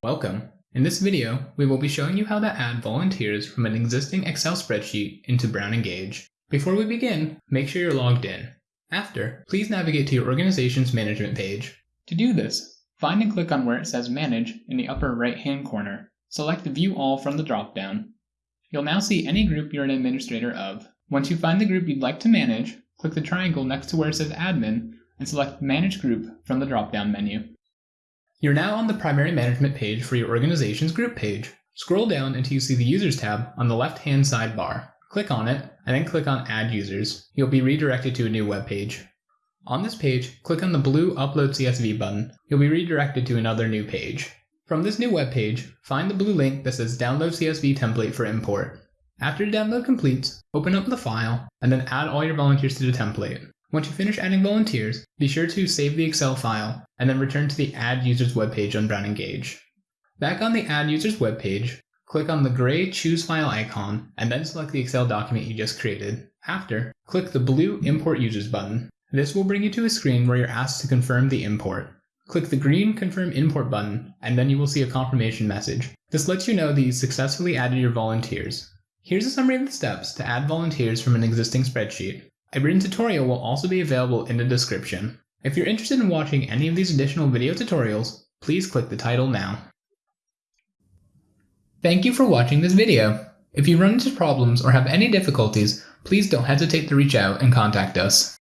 Welcome. In this video, we will be showing you how to add volunteers from an existing Excel spreadsheet into Brown Engage. Before we begin, make sure you're logged in. After, please navigate to your organization's management page. To do this, find and click on where it says Manage in the upper right-hand corner. Select View All from the dropdown. You'll now see any group you're an administrator of. Once you find the group you'd like to manage, click the triangle next to where it says Admin and select Manage Group from the drop-down menu. You're now on the primary management page for your organization's group page. Scroll down until you see the Users tab on the left-hand sidebar. Click on it, and then click on Add Users. You'll be redirected to a new web page. On this page, click on the blue Upload CSV button. You'll be redirected to another new page. From this new web page, find the blue link that says Download CSV Template for import. After the download completes, open up the file, and then add all your volunteers to the template. Once you finish adding volunteers, be sure to save the Excel file and then return to the Add Users webpage on Brown Engage. Back on the Add Users webpage, click on the gray Choose File icon and then select the Excel document you just created. After, click the blue Import Users button. This will bring you to a screen where you're asked to confirm the import. Click the green Confirm Import button, and then you will see a confirmation message. This lets you know that you successfully added your volunteers. Here's a summary of the steps to add volunteers from an existing spreadsheet. A written tutorial will also be available in the description. If you're interested in watching any of these additional video tutorials, please click the title now. Thank you for watching this video. If you run into problems or have any difficulties, please don't hesitate to reach out and contact us.